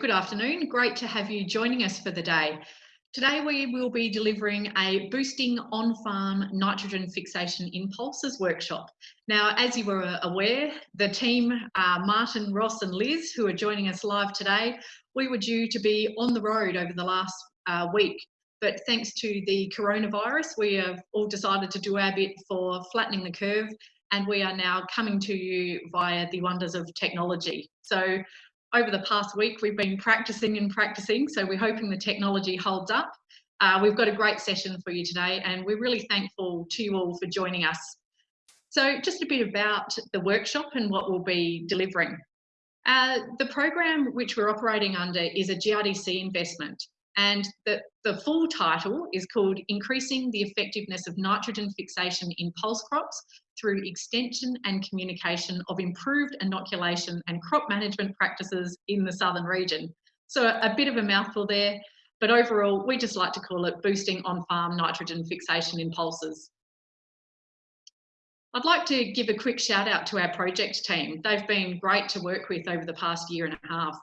Good afternoon. Great to have you joining us for the day. Today we will be delivering a boosting on-farm nitrogen fixation Impulses workshop. Now, as you were aware, the team, uh, Martin, Ross and Liz, who are joining us live today, we were due to be on the road over the last uh, week. But thanks to the coronavirus, we have all decided to do our bit for flattening the curve and we are now coming to you via the wonders of technology. So over the past week, we've been practicing and practicing, so we're hoping the technology holds up. Uh, we've got a great session for you today, and we're really thankful to you all for joining us. So just a bit about the workshop and what we'll be delivering. Uh, the program which we're operating under is a GRDC investment, and the, the full title is called Increasing the Effectiveness of Nitrogen Fixation in Pulse Crops through extension and communication of improved inoculation and crop management practices in the southern region. So a bit of a mouthful there, but overall, we just like to call it boosting on-farm nitrogen fixation in pulses. I'd like to give a quick shout out to our project team. They've been great to work with over the past year and a half.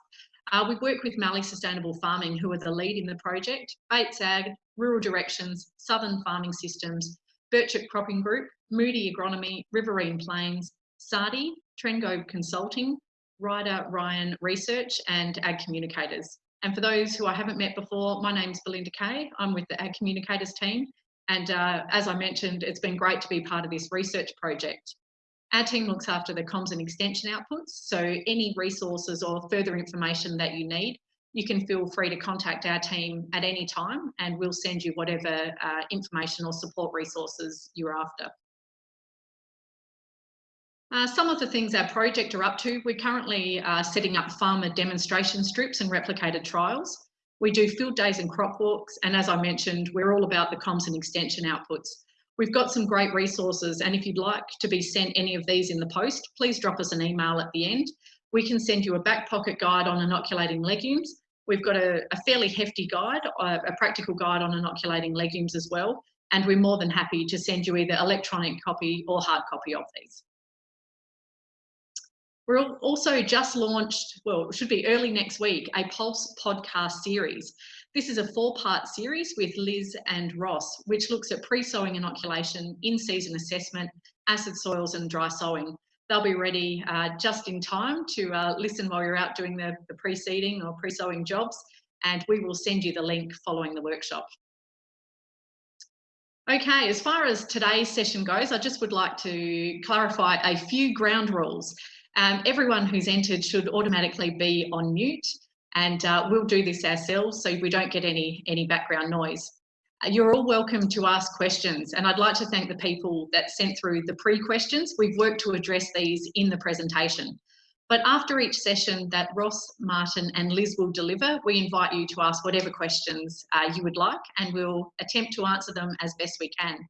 Uh, we work with Mallee Sustainable Farming, who are the lead in the project, Bates Ag, Rural Directions, Southern Farming Systems, Birchip Cropping Group, Moodie Agronomy, Riverine Plains, Sardi, Trengove Consulting, Ryder Ryan Research and Ag Communicators. And for those who I haven't met before, my name's Belinda Kay. I'm with the Ag Communicators team. And uh, as I mentioned, it's been great to be part of this research project. Our team looks after the comms and extension outputs. So any resources or further information that you need, you can feel free to contact our team at any time and we'll send you whatever uh, information or support resources you're after. Uh, some of the things our project are up to, we're currently uh, setting up farmer demonstration strips and replicated trials. We do field days and crop walks, and as I mentioned, we're all about the comms and extension outputs. We've got some great resources, and if you'd like to be sent any of these in the post, please drop us an email at the end. We can send you a back pocket guide on inoculating legumes. We've got a, a fairly hefty guide, a, a practical guide on inoculating legumes as well, and we're more than happy to send you either electronic copy or hard copy of these. We're also just launched, well, it should be early next week, a Pulse podcast series. This is a four part series with Liz and Ross, which looks at pre sowing inoculation, in season assessment, acid soils, and dry sowing. They'll be ready uh, just in time to uh, listen while you're out doing the, the pre seeding or pre sowing jobs, and we will send you the link following the workshop. Okay, as far as today's session goes, I just would like to clarify a few ground rules. Um, everyone who's entered should automatically be on mute and uh, we'll do this ourselves so we don't get any, any background noise. Uh, you're all welcome to ask questions and I'd like to thank the people that sent through the pre-questions. We've worked to address these in the presentation. But after each session that Ross, Martin and Liz will deliver, we invite you to ask whatever questions uh, you would like and we'll attempt to answer them as best we can.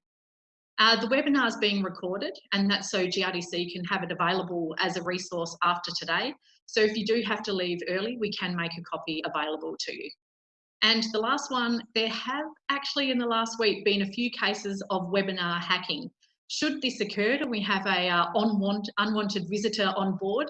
Uh, the webinar is being recorded and that's so GRDC can have it available as a resource after today. So if you do have to leave early, we can make a copy available to you. And the last one, there have actually in the last week been a few cases of webinar hacking. Should this occur and we have a uh, unwanted, unwanted visitor on board,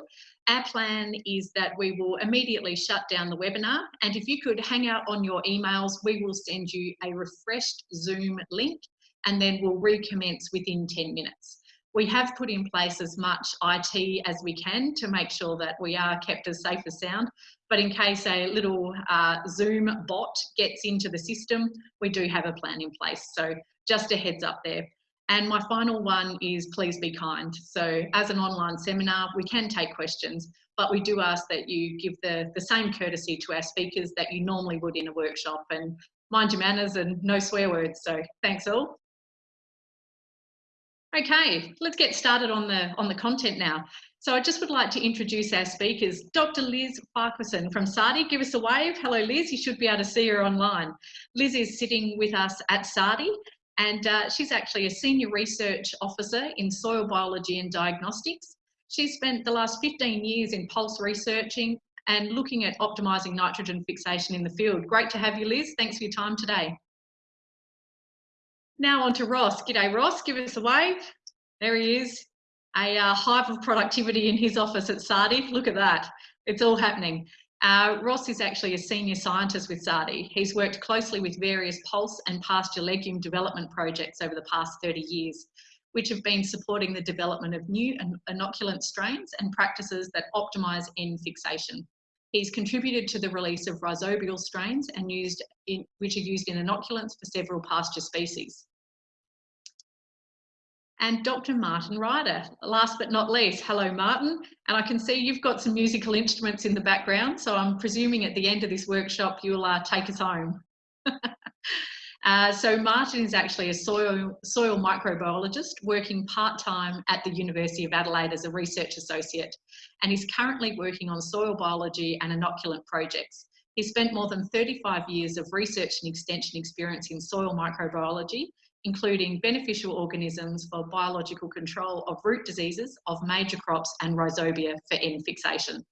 our plan is that we will immediately shut down the webinar. And if you could hang out on your emails, we will send you a refreshed Zoom link and then we'll recommence within 10 minutes. We have put in place as much IT as we can to make sure that we are kept as safe as sound. But in case a little uh, Zoom bot gets into the system, we do have a plan in place. So just a heads up there. And my final one is please be kind. So as an online seminar, we can take questions, but we do ask that you give the, the same courtesy to our speakers that you normally would in a workshop and mind your manners and no swear words. So thanks all. Okay, let's get started on the, on the content now. So I just would like to introduce our speakers. Dr. Liz Farquharson from Sardi, give us a wave. Hello Liz, you should be able to see her online. Liz is sitting with us at Sardi and uh, she's actually a senior research officer in soil biology and diagnostics. She's spent the last 15 years in pulse researching and looking at optimising nitrogen fixation in the field. Great to have you Liz, thanks for your time today. Now on to Ross. G'day Ross, give us a wave. There he is. A uh, hive of productivity in his office at Sardi. Look at that. It's all happening. Uh, Ross is actually a senior scientist with SARDI. He's worked closely with various pulse and pasture legume development projects over the past 30 years, which have been supporting the development of new inoculant strains and practices that optimise N fixation. He's contributed to the release of rhizobial strains and used in, which are used in inoculants for several pasture species. And Dr. Martin Ryder, last but not least. Hello, Martin. And I can see you've got some musical instruments in the background, so I'm presuming at the end of this workshop you'll uh, take us home. Uh, so Martin is actually a soil, soil microbiologist working part-time at the University of Adelaide as a research associate and he's currently working on soil biology and inoculant projects. He spent more than 35 years of research and extension experience in soil microbiology, including beneficial organisms for biological control of root diseases of major crops and rhizobia for N fixation.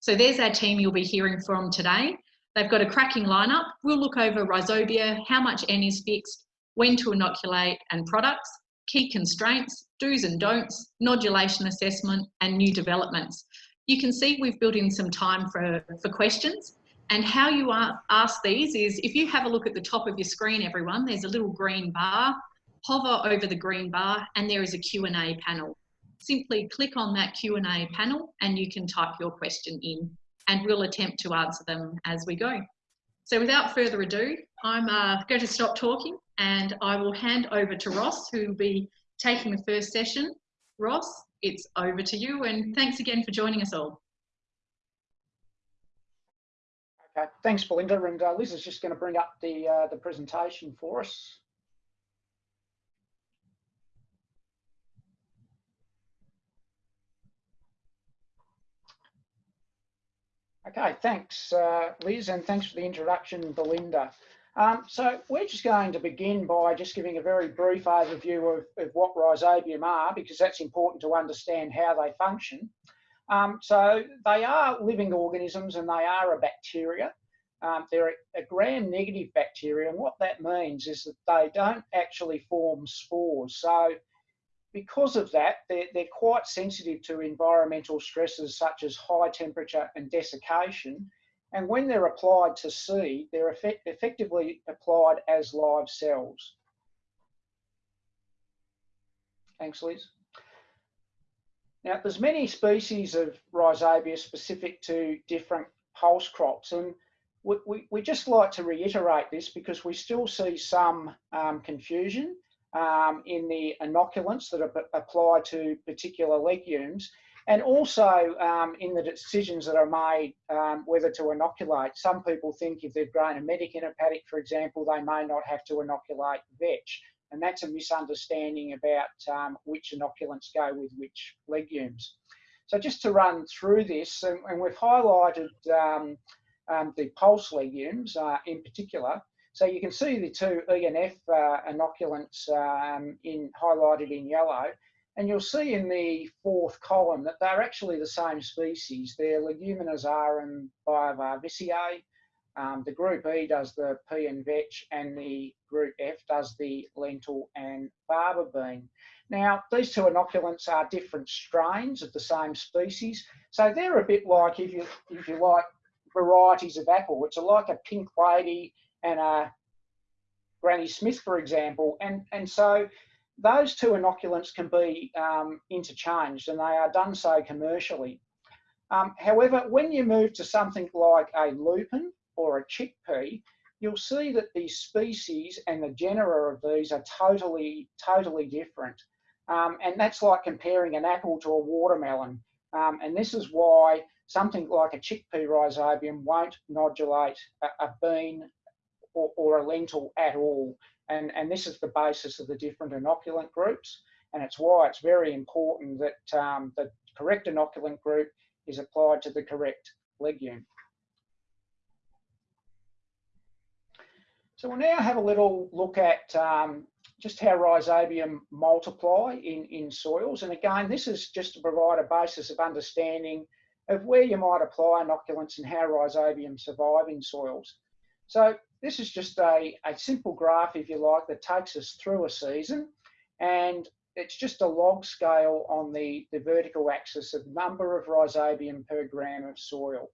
So there's our team you'll be hearing from today. They've got a cracking lineup. We'll look over rhizobia, how much N is fixed, when to inoculate and products, key constraints, do's and don'ts, nodulation assessment and new developments. You can see we've built in some time for, for questions and how you ask these is if you have a look at the top of your screen, everyone, there's a little green bar, hover over the green bar and there is a Q&A panel. Simply click on that Q&A panel and you can type your question in and we'll attempt to answer them as we go. So without further ado, I'm uh, going to stop talking and I will hand over to Ross, who will be taking the first session. Ross, it's over to you and thanks again for joining us all. Okay, thanks Belinda and uh, Liz is just going to bring up the, uh, the presentation for us. Okay, thanks, uh, Liz, and thanks for the introduction, Belinda. Um, so we're just going to begin by just giving a very brief overview of, of what rhizobium are, because that's important to understand how they function. Um, so they are living organisms and they are a bacteria. Um, they're a, a gram-negative bacteria, and what that means is that they don't actually form spores. So because of that, they're, they're quite sensitive to environmental stresses such as high temperature and desiccation. And when they're applied to seed, they're effect effectively applied as live cells. Thanks, Liz. Now, there's many species of rhizobia specific to different pulse crops, and we, we, we just like to reiterate this because we still see some um, confusion um, in the inoculants that are applied to particular legumes and also um, in the decisions that are made um, whether to inoculate. Some people think if they've grown a medic in a paddock, for example, they may not have to inoculate vetch. And that's a misunderstanding about um, which inoculants go with which legumes. So just to run through this, and, and we've highlighted um, um, the pulse legumes uh, in particular, so you can see the two ENF uh, inoculants um, in highlighted in yellow, and you'll see in the fourth column that they're actually the same species. They're Leguminosarum R and Biovar Um, the group E does the pea and vetch, and the group F does the lentil and faba bean. Now, these two inoculants are different strains of the same species, so they're a bit like, if you if you like, varieties of apple, which are like a pink lady and a Granny Smith, for example. And, and so those two inoculants can be um, interchanged and they are done so commercially. Um, however, when you move to something like a lupin or a chickpea, you'll see that the species and the genera of these are totally, totally different. Um, and that's like comparing an apple to a watermelon. Um, and this is why something like a chickpea rhizobium won't nodulate a, a bean or, or a lentil at all. And, and this is the basis of the different inoculant groups. And it's why it's very important that um, the correct inoculant group is applied to the correct legume. So we'll now have a little look at um, just how rhizobium multiply in, in soils. And again, this is just to provide a basis of understanding of where you might apply inoculants and how rhizobium survive in soils. So this is just a, a simple graph, if you like, that takes us through a season. And it's just a log scale on the, the vertical axis of number of rhizobium per gram of soil.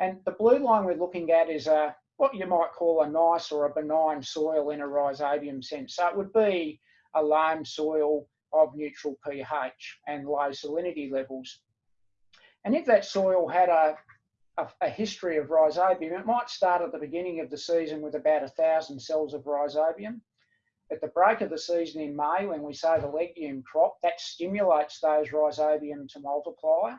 And the blue line we're looking at is a what you might call a nice or a benign soil in a rhizobium sense. So it would be a loam soil of neutral pH and low salinity levels. And if that soil had a, a, a, history of rhizobium, it might start at the beginning of the season with about a thousand cells of rhizobium. At the break of the season in May, when we sow the legume crop, that stimulates those rhizobium to multiply.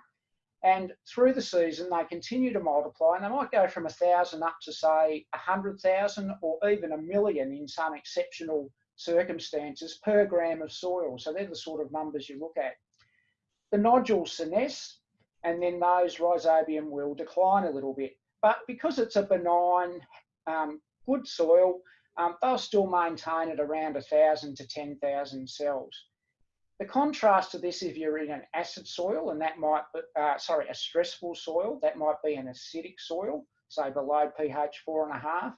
And through the season, they continue to multiply and they might go from a thousand up to say a hundred thousand or even a million in some exceptional circumstances per gram of soil. So they're the sort of numbers you look at. The nodules senesce and then those rhizobium will decline a little bit. But because it's a benign, um, good soil, um, they'll still maintain at around 1,000 to 10,000 cells. The contrast to this, if you're in an acid soil, and that might, be, uh, sorry, a stressful soil, that might be an acidic soil, say below pH four and a half.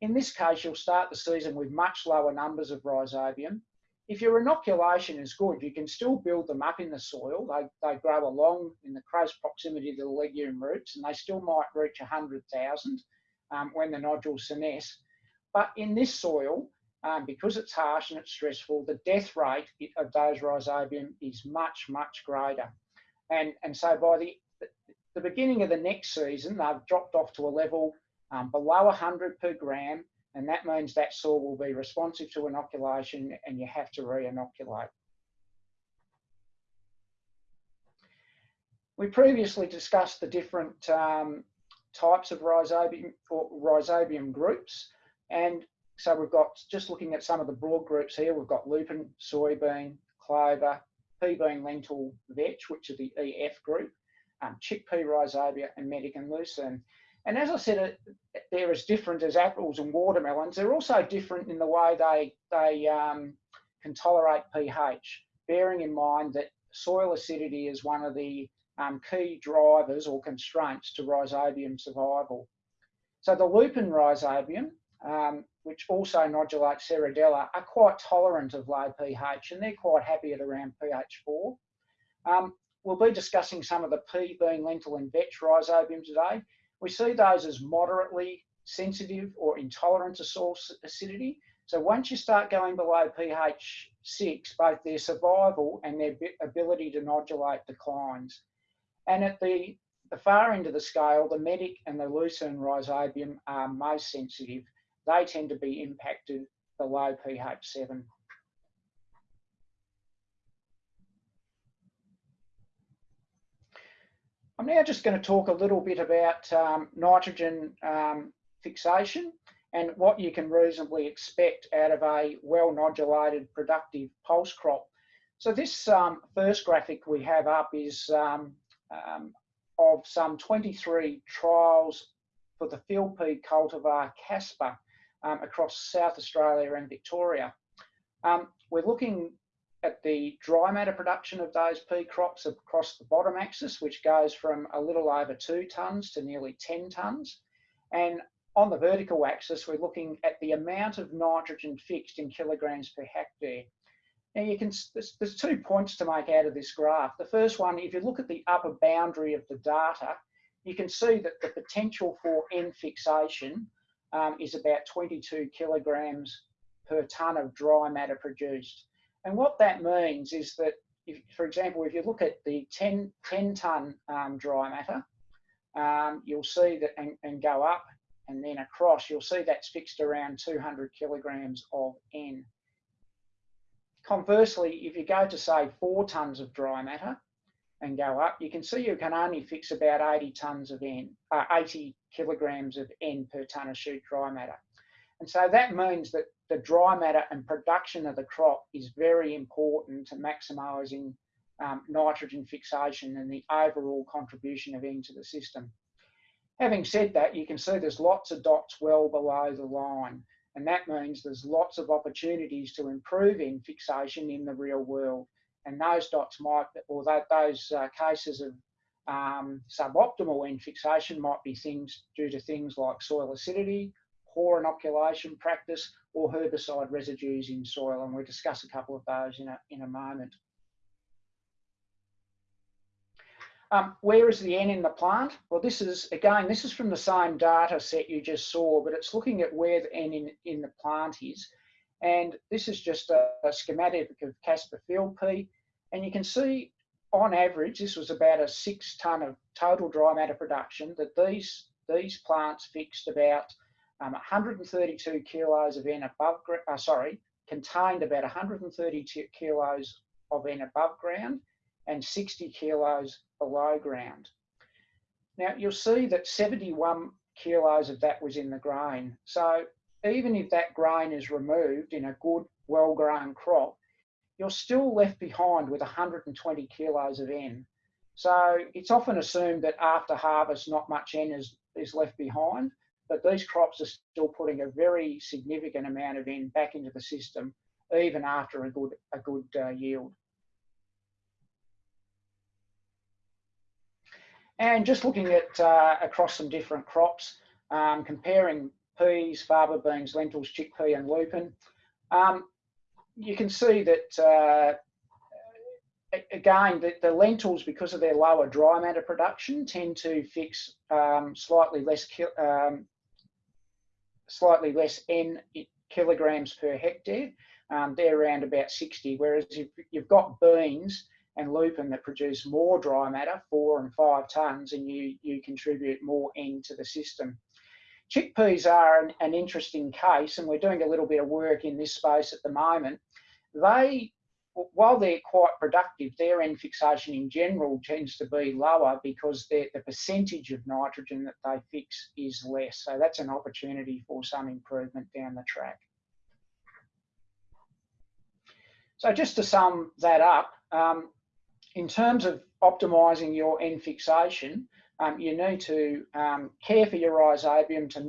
In this case, you'll start the season with much lower numbers of rhizobium. If your inoculation is good, you can still build them up in the soil. They, they grow along in the close proximity to the legume roots, and they still might reach 100,000 um, when the nodules senesce. But in this soil, um, because it's harsh and it's stressful, the death rate of those rhizobium is much, much greater. And, and so by the, the beginning of the next season, they've dropped off to a level um, below 100 per gram, and that means that soil will be responsive to inoculation and you have to re-inoculate. We previously discussed the different um, types of rhizobium, or rhizobium groups, and so we've got, just looking at some of the broad groups here, we've got lupin, soybean, clover, pea bean, lentil, vetch, which are the EF group, um, chickpea rhizobia, and medic and lucerne. And as I said, they're as different as apples and watermelons. They're also different in the way they, they um, can tolerate pH, bearing in mind that soil acidity is one of the um, key drivers or constraints to rhizobium survival. So the lupin rhizobium um, which also nodulate Serradella, are quite tolerant of low pH and they're quite happy at around pH 4. Um, we'll be discussing some of the pea, bean, lentil and vetch rhizobium today. We see those as moderately sensitive or intolerant to soil acidity. So once you start going below pH 6, both their survival and their ability to nodulate declines. And at the, the far end of the scale, the medic and the lucerne rhizobium are most sensitive they tend to be impacted below pH 7. I'm now just going to talk a little bit about um, nitrogen um, fixation and what you can reasonably expect out of a well-nodulated productive pulse crop. So this um, first graphic we have up is um, um, of some 23 trials for the field pea cultivar Kaspa um, across South Australia and Victoria. We're looking at the dry matter production of those pea crops across the bottom axis, which goes from a little over two tonnes to nearly 10 tonnes. And on the vertical axis, we're looking at the amount of nitrogen fixed in kilograms per hectare. Now you can, there's, there's two points to make out of this graph. The first one, if you look at the upper boundary of the data, you can see that the potential for N fixation um, is about 22 kilograms per tonne of dry matter produced. And what that means is that, if, for example, if you look at the 10, 10 tonne um, dry matter, um, you'll see that and, and go up and then across, you'll see that's fixed around 200 kilograms of N. Conversely, if you go to say four tonnes of dry matter, and go up, you can see you can only fix about 80 tonnes of N, uh, 80 kilograms of N per tonne of shoot dry matter. And so that means that the dry matter and production of the crop is very important to maximising um, nitrogen fixation and the overall contribution of N to the system. Having said that, you can see there's lots of dots well below the line, and that means there's lots of opportunities to improve N fixation in the real world and those dots might, or that, those uh, cases of um, suboptimal N fixation might be things due to things like soil acidity, poor inoculation practice, or herbicide residues in soil, and we'll discuss a couple of those in a, in a moment. Um, where is the N in the plant? Well, this is, again, this is from the same data set you just saw, but it's looking at where the N in, in the plant is. And this is just a, a schematic of Kaspa Field Pea. And you can see on average, this was about a six tonne of total dry matter production that these, these plants fixed about um, 132 kilos of N above, uh, sorry, contained about 132 kilos of N above ground and 60 kilos below ground. Now you'll see that 71 kilos of that was in the grain. So even if that grain is removed in a good, well-grown crop, you're still left behind with 120 kilos of N. So it's often assumed that after harvest, not much N is, is left behind, but these crops are still putting a very significant amount of N back into the system, even after a good, a good uh, yield. And just looking at uh, across some different crops, um, comparing peas, faba beans, lentils, chickpea and lupin, um, you can see that, uh, again, that the lentils, because of their lower dry matter production, tend to fix um, slightly less um, slightly less N kilograms per hectare. Um, they're around about 60, whereas if you've got beans, and lupin that produce more dry matter, four and five tonnes, and you, you contribute more N to the system. Chickpeas are an, an interesting case, and we're doing a little bit of work in this space at the moment. They, while they're quite productive, their N fixation in general tends to be lower because the percentage of nitrogen that they fix is less. So that's an opportunity for some improvement down the track. So just to sum that up, um, in terms of optimizing your N fixation, um, you need to um, care for your rhizobium to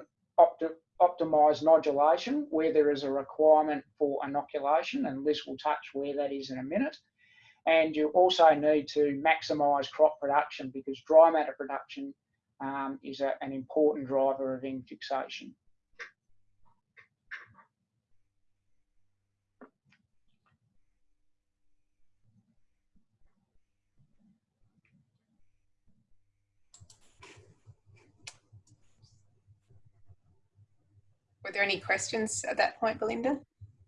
opti optimize nodulation where there is a requirement for inoculation, and Liz will touch where that is in a minute. And you also need to maximize crop production because dry matter production um, is a, an important driver of N fixation. Were there any questions at that point, Belinda?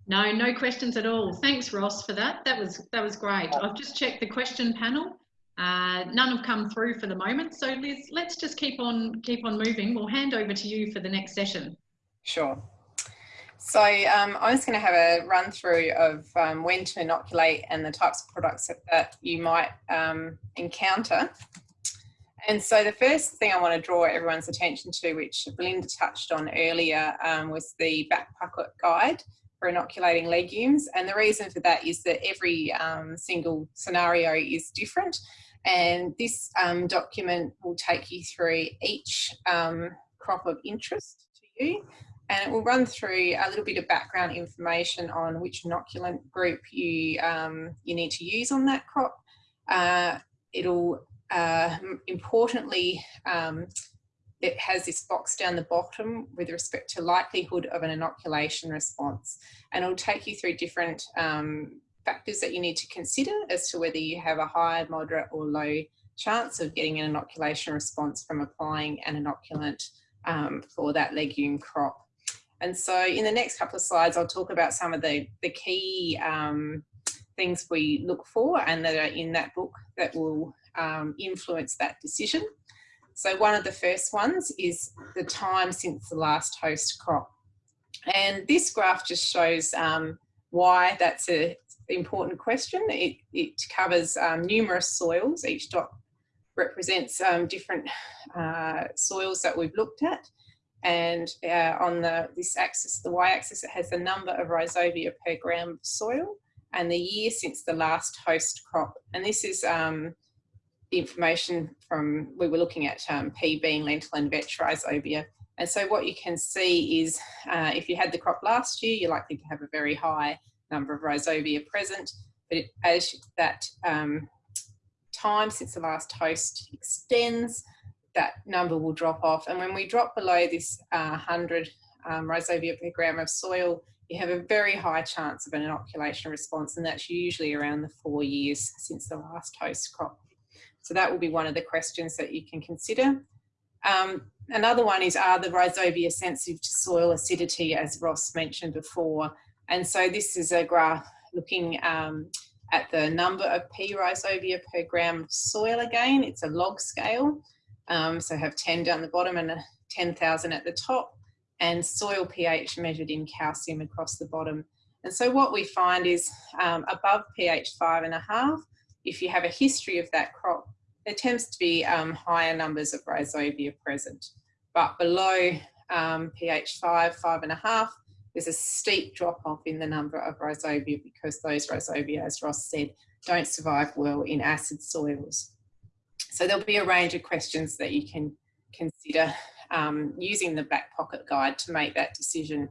No, no questions at all. Thanks, Ross, for that. That was that was great. I've just checked the question panel. Uh, none have come through for the moment. So Liz, let's just keep on keep on moving. We'll hand over to you for the next session. Sure. So um, I'm just going to have a run through of um, when to inoculate and the types of products that, that you might um, encounter and so the first thing I want to draw everyone's attention to, which Belinda touched on earlier, um, was the back pocket guide for inoculating legumes. And the reason for that is that every um, single scenario is different. And this um, document will take you through each um, crop of interest to you. And it will run through a little bit of background information on which inoculant group you, um, you need to use on that crop. Uh, it'll uh, importantly, um, it has this box down the bottom with respect to likelihood of an inoculation response. And it'll take you through different um, factors that you need to consider as to whether you have a high, moderate or low chance of getting an inoculation response from applying an inoculant um, for that legume crop. And so in the next couple of slides, I'll talk about some of the, the key um, things we look for and that are in that book that will um, influence that decision. So one of the first ones is the time since the last host crop. And this graph just shows um, why that's an important question. It, it covers um, numerous soils. Each dot represents um, different uh, soils that we've looked at. And uh, on the this axis, the y-axis, it has the number of rhizobia per gram of soil and the year since the last host crop. And this is um, the information from, we were looking at um, pea, bean, lentil and vetch rhizobia. And so what you can see is uh, if you had the crop last year, you're likely to have a very high number of rhizobia present. But it, as that um, time since the last host extends, that number will drop off. And when we drop below this uh, 100 um, rhizobia per gram of soil, you have a very high chance of an inoculation response, and that's usually around the four years since the last host crop. So that will be one of the questions that you can consider. Um, another one is, are the rhizobia sensitive to soil acidity, as Ross mentioned before? And so this is a graph looking um, at the number of pea rhizobia per gram of soil again. It's a log scale. Um, so have 10 down the bottom and 10,000 at the top and soil pH measured in calcium across the bottom. And so what we find is um, above pH five and a half, if you have a history of that crop, there tends to be um, higher numbers of rhizobia present. But below um, pH five, five and a half, there's a steep drop off in the number of rhizobia because those rhizobia, as Ross said, don't survive well in acid soils. So there'll be a range of questions that you can consider um, using the back pocket guide to make that decision.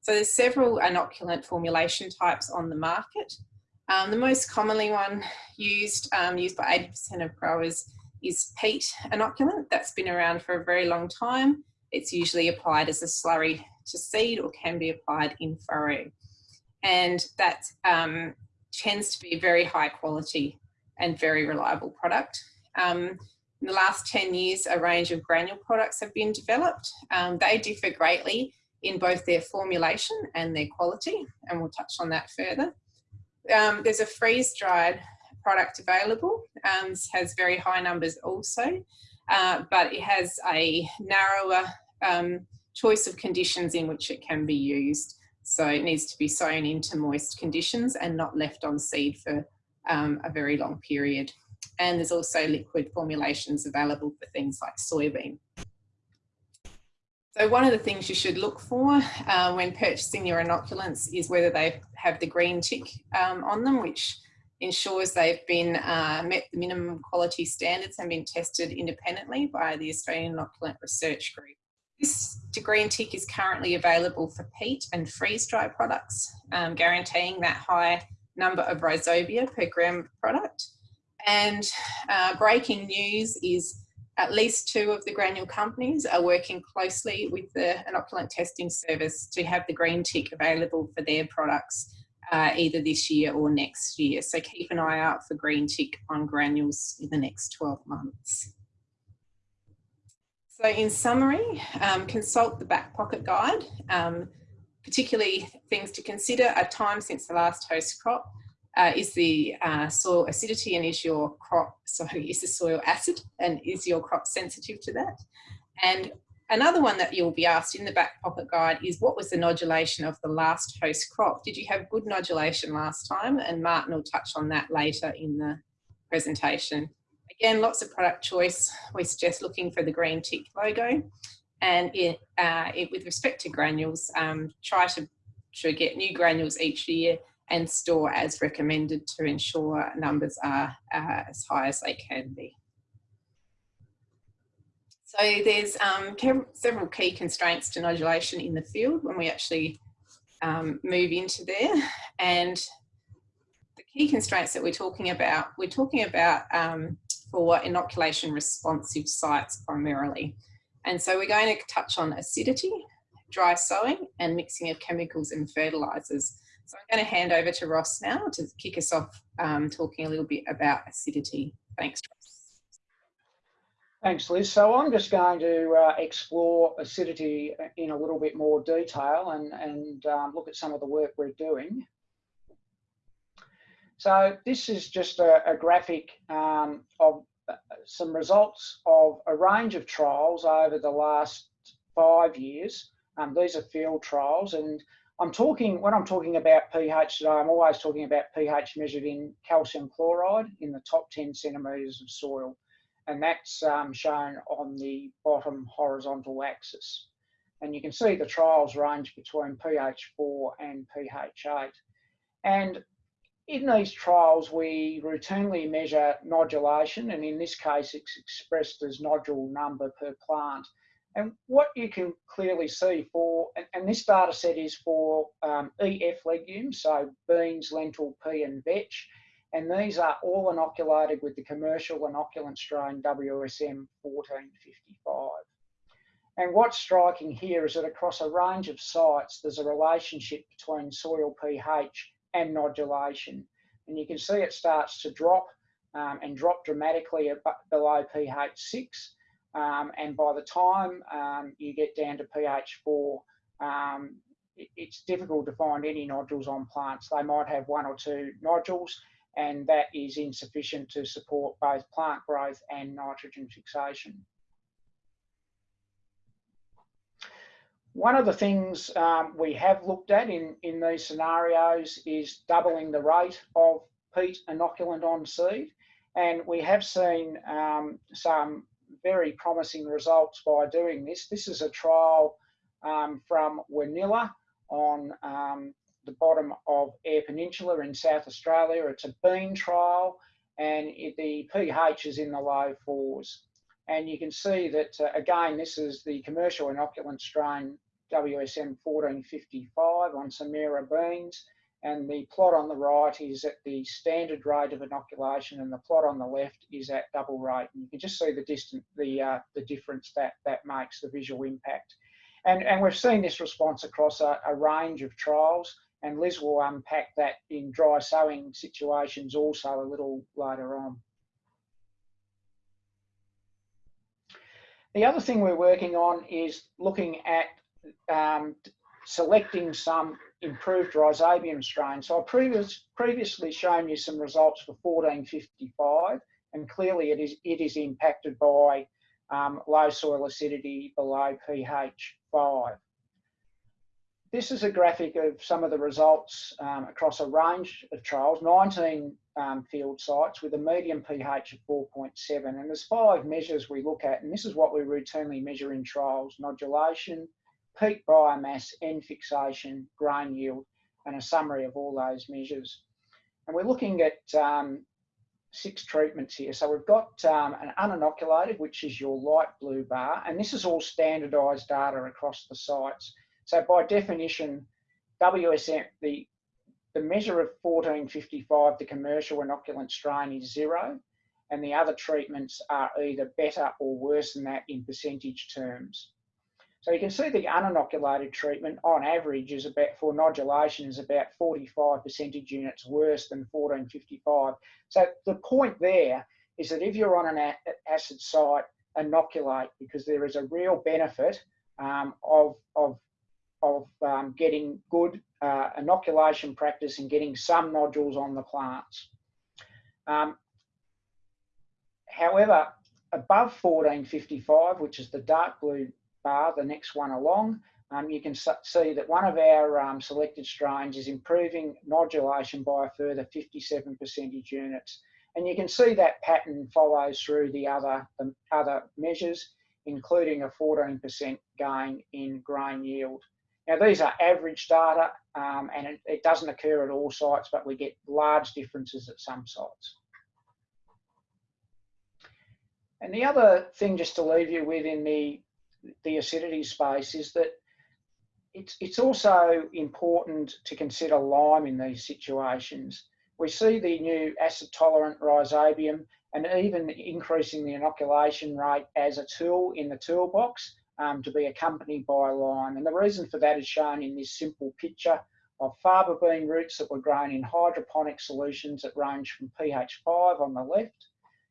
So there's several inoculant formulation types on the market. Um, the most commonly one used, um, used by 80% of growers is peat inoculant. That's been around for a very long time. It's usually applied as a slurry to seed or can be applied in furrow. And that um, tends to be very high quality and very reliable product. Um, in the last 10 years, a range of granule products have been developed. Um, they differ greatly in both their formulation and their quality, and we'll touch on that further. Um, there's a freeze-dried product available, um, has very high numbers also, uh, but it has a narrower um, choice of conditions in which it can be used. So it needs to be sown into moist conditions and not left on seed for um, a very long period. And there's also liquid formulations available for things like soybean. So one of the things you should look for uh, when purchasing your inoculants is whether they have the green tick um, on them, which ensures they've been uh, met the minimum quality standards and been tested independently by the Australian Inoculant Research Group. This green tick is currently available for peat and freeze-dry products, um, guaranteeing that high number of rhizobia per gram product. And uh, breaking news is at least two of the granule companies are working closely with the inoculant testing service to have the green tick available for their products uh, either this year or next year. So keep an eye out for green tick on granules in the next 12 months. So in summary, um, consult the back pocket guide, um, particularly things to consider a time since the last host crop, uh, is the uh, soil acidity and is your crop, sorry, is the soil acid and is your crop sensitive to that? And another one that you'll be asked in the back pocket guide is what was the nodulation of the last host crop? Did you have good nodulation last time? And Martin will touch on that later in the presentation. Again, lots of product choice. We suggest looking for the green tick logo. And it, uh, it, with respect to granules, um, try to, to get new granules each year and store as recommended to ensure numbers are uh, as high as they can be. So there's um, several key constraints to nodulation in the field when we actually um, move into there. And the key constraints that we're talking about, we're talking about um, for inoculation responsive sites primarily. And so we're going to touch on acidity, dry sowing and mixing of chemicals and fertilisers. So I'm going to hand over to Ross now to kick us off um, talking a little bit about acidity. Thanks, Ross. Thanks, Liz. So I'm just going to uh, explore acidity in a little bit more detail and, and um, look at some of the work we're doing. So this is just a, a graphic um, of uh, some results of a range of trials over the last five years. Um, these are field trials and I'm talking, when I'm talking about pH today, I'm always talking about pH measured in calcium chloride in the top 10 centimetres of soil. And that's um, shown on the bottom horizontal axis. And you can see the trials range between pH 4 and pH 8. And in these trials, we routinely measure nodulation, and in this case, it's expressed as nodule number per plant. And what you can clearly see for, and, and this data set is for um, EF legumes, so beans, lentil, pea and vetch, and these are all inoculated with the commercial inoculant strain WSM 1455. And what's striking here is that across a range of sites, there's a relationship between soil pH and nodulation. And you can see it starts to drop um, and drop dramatically below pH 6. Um, and by the time um, you get down to pH 4, um, it, it's difficult to find any nodules on plants. They might have one or two nodules, and that is insufficient to support both plant growth and nitrogen fixation. One of the things um, we have looked at in, in these scenarios is doubling the rate of peat inoculant on seed. And we have seen um, some very promising results by doing this. This is a trial um, from Wanilla on um, the bottom of Eyre Peninsula in South Australia. It's a bean trial and it, the pH is in the low fours. And you can see that, uh, again, this is the commercial inoculant strain WSM 1455 on Samira beans. And the plot on the right is at the standard rate of inoculation and the plot on the left is at double rate. And you can just see the distant, the, uh, the difference that that makes, the visual impact. And, and we've seen this response across a, a range of trials and Liz will unpack that in dry sowing situations also a little later on. The other thing we're working on is looking at um, selecting some improved rhizobium strain. So I previous, previously shown you some results for 1455 and clearly it is, it is impacted by um, low soil acidity below pH 5. This is a graphic of some of the results um, across a range of trials, 19 um, field sites with a median pH of 4.7. And there's five measures we look at, and this is what we routinely measure in trials, nodulation, peak biomass, N fixation, grain yield, and a summary of all those measures. And we're looking at um, six treatments here. So we've got um, an uninoculated, which is your light blue bar, and this is all standardised data across the sites. So by definition, WSM, the, the measure of 1455, the commercial inoculant strain is zero, and the other treatments are either better or worse than that in percentage terms. So you can see the uninoculated treatment on average is about, for nodulation, is about 45 percentage units worse than 1455. So the point there is that if you're on an acid site, inoculate because there is a real benefit um, of, of, of um, getting good uh, inoculation practice and getting some nodules on the plants. Um, however, above 1455, which is the dark blue bar, the next one along, um, you can see that one of our um, selected strains is improving nodulation by a further 57 percentage units. And you can see that pattern follows through the other, the other measures, including a 14% gain in grain yield. Now these are average data um, and it, it doesn't occur at all sites, but we get large differences at some sites. And the other thing just to leave you with in the the acidity space is that it's, it's also important to consider lime in these situations. We see the new acid tolerant rhizobium and even increasing the inoculation rate as a tool in the toolbox um, to be accompanied by lime. And the reason for that is shown in this simple picture of faba bean roots that were grown in hydroponic solutions that range from pH 5 on the left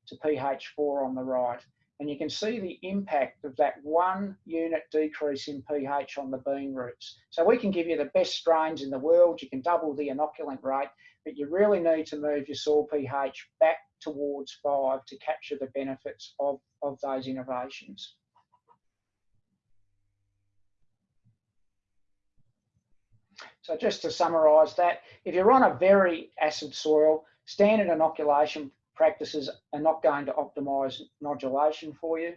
to pH 4 on the right. And you can see the impact of that one unit decrease in pH on the bean roots. So we can give you the best strains in the world, you can double the inoculant rate, but you really need to move your soil pH back towards five to capture the benefits of, of those innovations. So just to summarise that, if you're on a very acid soil, standard inoculation practices are not going to optimise nodulation for you.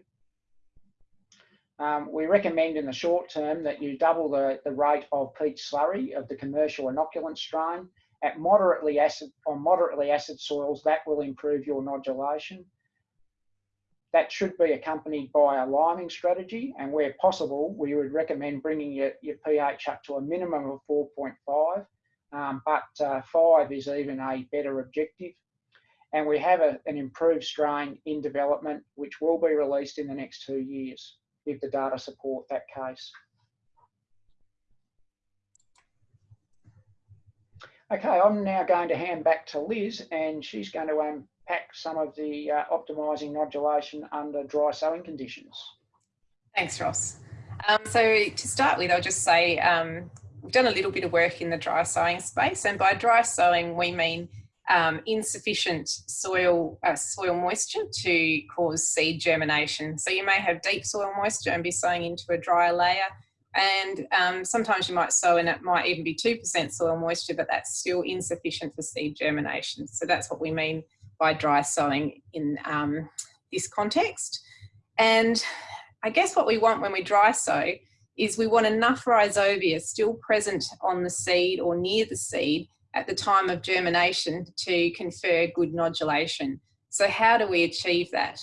Um, we recommend in the short term that you double the, the rate of peat slurry of the commercial inoculant strain. At moderately acid, on moderately acid soils, that will improve your nodulation. That should be accompanied by a liming strategy, and where possible, we would recommend bringing your, your pH up to a minimum of 4.5, um, but uh, 5 is even a better objective and we have a, an improved strain in development which will be released in the next two years if the data support that case. Okay, I'm now going to hand back to Liz and she's going to unpack some of the uh, optimising nodulation under dry sowing conditions. Thanks, Ross. Um, so to start with, I'll just say um, we've done a little bit of work in the dry sowing space, and by dry sowing we mean um, insufficient soil uh, soil moisture to cause seed germination. So you may have deep soil moisture and be sowing into a drier layer, and um, sometimes you might sow and it might even be 2% soil moisture, but that's still insufficient for seed germination. So that's what we mean by dry sowing in um, this context. And I guess what we want when we dry sow is we want enough rhizobia still present on the seed or near the seed at the time of germination to confer good nodulation. So how do we achieve that?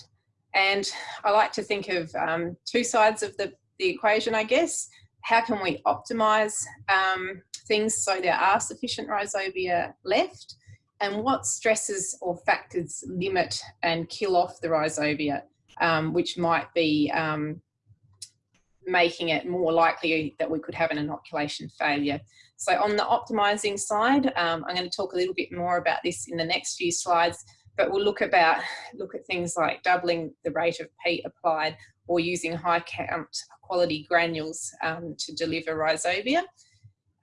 And I like to think of um, two sides of the, the equation, I guess. How can we optimize um, things so there are sufficient rhizobia left? And what stresses or factors limit and kill off the rhizobia, um, which might be um, making it more likely that we could have an inoculation failure. So on the optimizing side, um, I'm going to talk a little bit more about this in the next few slides, but we'll look about look at things like doubling the rate of peat applied or using high count quality granules um, to deliver rhizobia.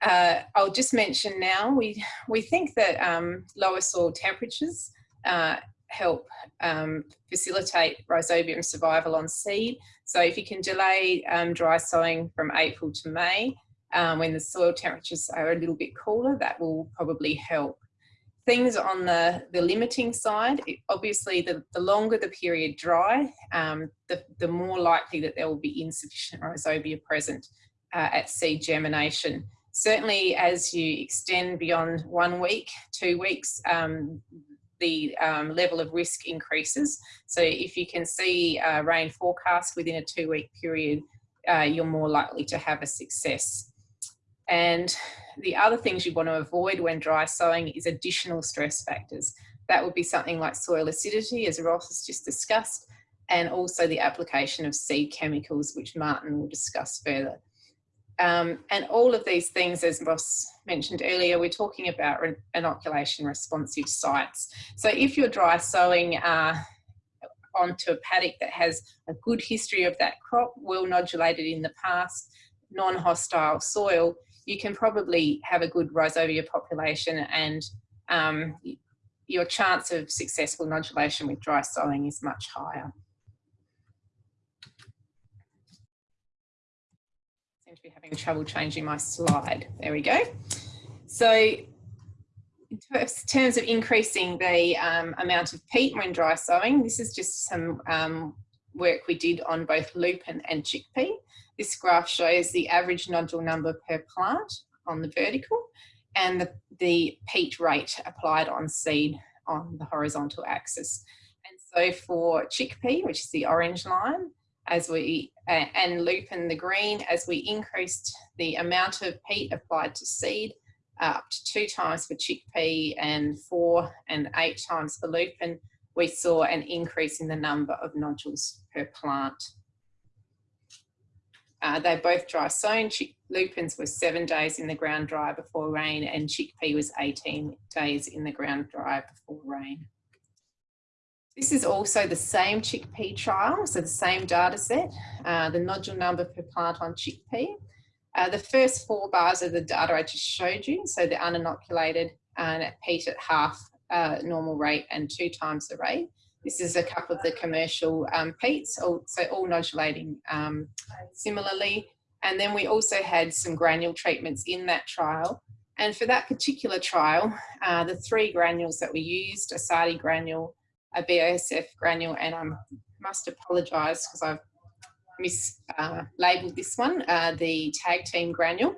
Uh, I'll just mention now, we, we think that um, lower soil temperatures uh, help um, facilitate rhizobium survival on seed. So if you can delay um, dry sowing from April to May, um, when the soil temperatures are a little bit cooler, that will probably help. Things on the, the limiting side, it, obviously the, the longer the period dry, um, the, the more likely that there will be insufficient rhizobia present uh, at seed germination. Certainly as you extend beyond one week, two weeks, um, the um, level of risk increases. So if you can see uh, rain forecast within a two week period, uh, you're more likely to have a success. And the other things you want to avoid when dry sowing is additional stress factors. That would be something like soil acidity, as Ross has just discussed, and also the application of seed chemicals, which Martin will discuss further. Um, and all of these things, as Ross mentioned earlier, we're talking about inoculation responsive sites. So if you're dry sowing uh, onto a paddock that has a good history of that crop, well nodulated in the past, non-hostile soil, you can probably have a good rhizobia population and um, your chance of successful nodulation with dry sowing is much higher. seem to be having trouble changing my slide. There we go. So in terms of increasing the um, amount of peat when dry sowing, this is just some um, work we did on both lupin and chickpea. This graph shows the average nodule number per plant on the vertical and the, the peat rate applied on seed on the horizontal axis. And so for chickpea, which is the orange line, as we and lupin the green, as we increased the amount of peat applied to seed uh, up to two times for chickpea and four and eight times for lupin, we saw an increase in the number of nodules per plant. Uh, they both dry sown. Chick lupins were seven days in the ground dry before rain and chickpea was 18 days in the ground dry before rain. This is also the same chickpea trial, so the same data set, uh, the nodule number per plant on chickpea. Uh, the first four bars are the data I just showed you, so the uninoculated and at peat at half uh, normal rate and two times the rate. This is a couple of the commercial um, peats, so all nodulating um, similarly. And then we also had some granule treatments in that trial. And for that particular trial, uh, the three granules that we used, a SARDI granule, a BASF granule, and I must apologise because I've mislabelled uh, this one, uh, the tag team granule,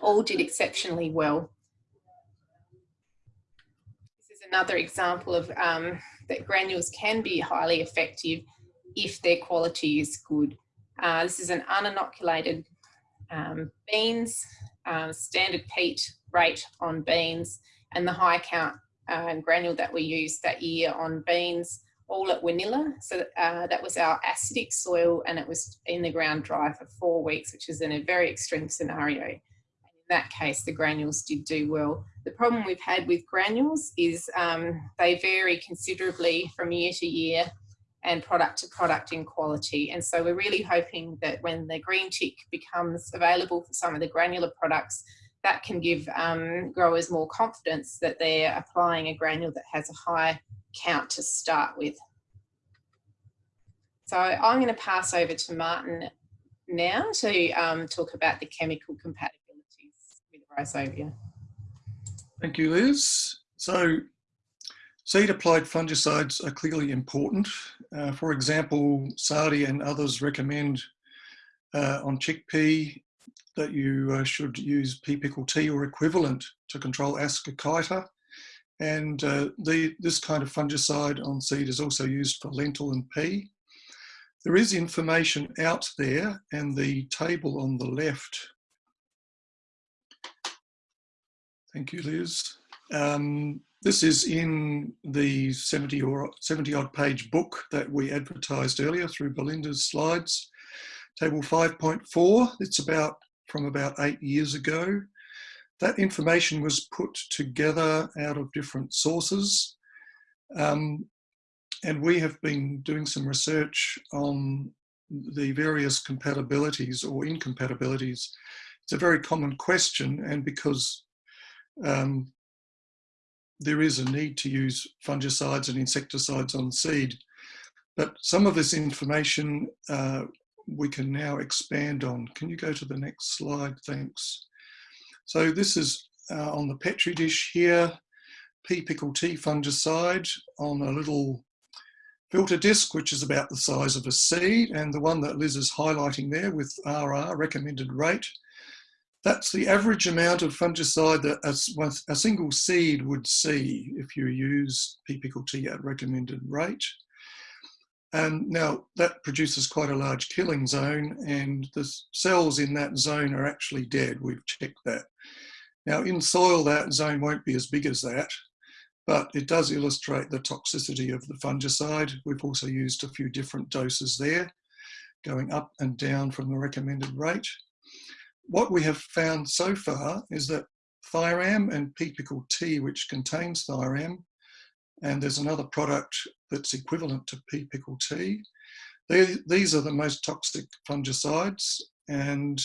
all did exceptionally well. Another example of um, that granules can be highly effective if their quality is good. Uh, this is an uninoculated um, beans, uh, standard peat rate on beans, and the high count uh, granule that we used that year on beans, all at Wanilla. So uh, that was our acidic soil and it was in the ground dry for four weeks, which is in a very extreme scenario. That case, the granules did do well. The problem we've had with granules is um, they vary considerably from year to year and product to product in quality. And so we're really hoping that when the green tick becomes available for some of the granular products, that can give um, growers more confidence that they're applying a granule that has a high count to start with. So I'm going to pass over to Martin now to um, talk about the chemical compatibilities with rhizobia. Thank you, Liz. So seed applied fungicides are clearly important. Uh, for example, SARDI and others recommend uh, on chickpea that you uh, should use P-pickle T or equivalent to control Ascochyta. And uh, the, this kind of fungicide on seed is also used for lentil and pea. There is information out there and the table on the left. Thank you, Liz. Um, this is in the 70 or 70 odd page book that we advertised earlier through Belinda's slides. Table 5.4, it's about from about eight years ago. That information was put together out of different sources. Um, and we have been doing some research on the various compatibilities or incompatibilities. It's a very common question and because um, there is a need to use fungicides and insecticides on seed. But some of this information uh, we can now expand on. Can you go to the next slide? Thanks. So this is uh, on the Petri dish here, P-pickle T fungicide on a little filter disc, which is about the size of a seed, and the one that Liz is highlighting there with RR, recommended rate. That's the average amount of fungicide that a, a single seed would see if you use P-pickle T at recommended rate. Um, now that produces quite a large killing zone and the cells in that zone are actually dead. We've checked that. Now in soil, that zone won't be as big as that, but it does illustrate the toxicity of the fungicide. We've also used a few different doses there, going up and down from the recommended rate. What we have found so far is that Thiram and P-pickle T, which contains Thiram, and there's another product that's equivalent to P-pickle T. these are the most toxic fungicides and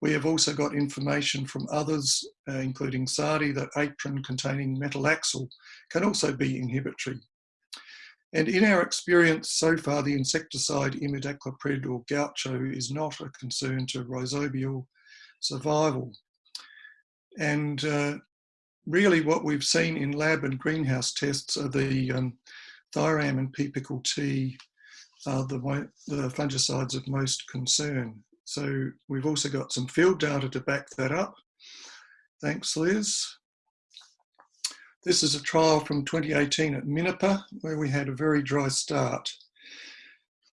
we have also got information from others, uh, including SARDI, that apron containing metalaxyl can also be inhibitory. And in our experience so far, the insecticide imidacloprid or gaucho is not a concern to rhizobial survival. And uh, really what we've seen in lab and greenhouse tests are the um, and P-pickle T are the, the fungicides of most concern. So we've also got some field data to back that up. Thanks, Liz. This is a trial from 2018 at Minnipa, where we had a very dry start.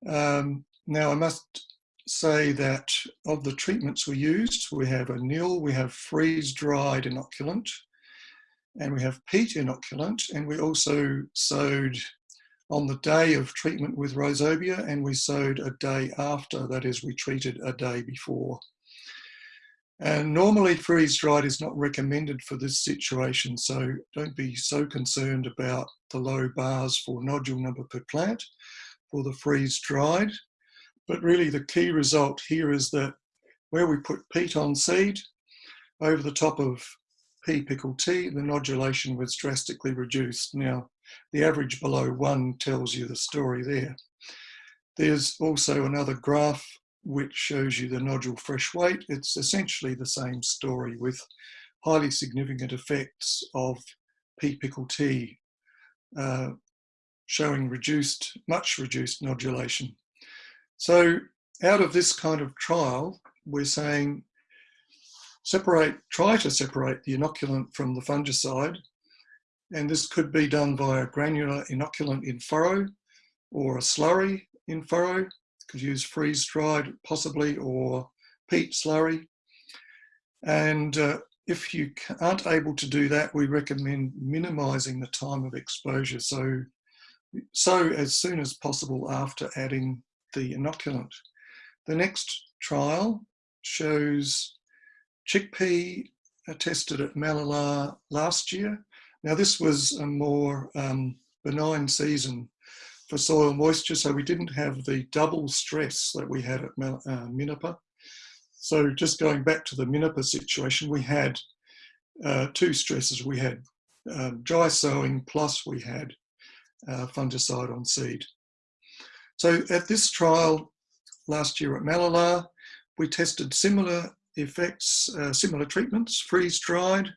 Um, now, I must say that of the treatments we used, we have a nil, we have freeze-dried inoculant, and we have peat inoculant, and we also sowed on the day of treatment with rhizobia, and we sowed a day after, that is, we treated a day before. And normally freeze-dried is not recommended for this situation, so don't be so concerned about the low bars for nodule number per plant for the freeze-dried. But really the key result here is that where we put peat on seed, over the top of P pickle T, the nodulation was drastically reduced. Now, the average below one tells you the story there. There's also another graph which shows you the nodule fresh weight. It's essentially the same story with highly significant effects of P pickle T uh, showing reduced, much reduced nodulation. So out of this kind of trial, we're saying separate, try to separate the inoculant from the fungicide. And this could be done via granular inoculant in furrow or a slurry in furrow. Could use freeze dried possibly or peat slurry. And uh, if you aren't able to do that, we recommend minimizing the time of exposure. So, so as soon as possible after adding the inoculant. The next trial shows chickpea uh, tested at Mallala last year. Now this was a more um, benign season for soil moisture, so we didn't have the double stress that we had at uh, Minnipa. So just going back to the Minnipa situation, we had uh, two stresses. We had um, dry sowing plus we had uh, fungicide on seed. So at this trial last year at Mallala, we tested similar effects, uh, similar treatments, freeze-dried,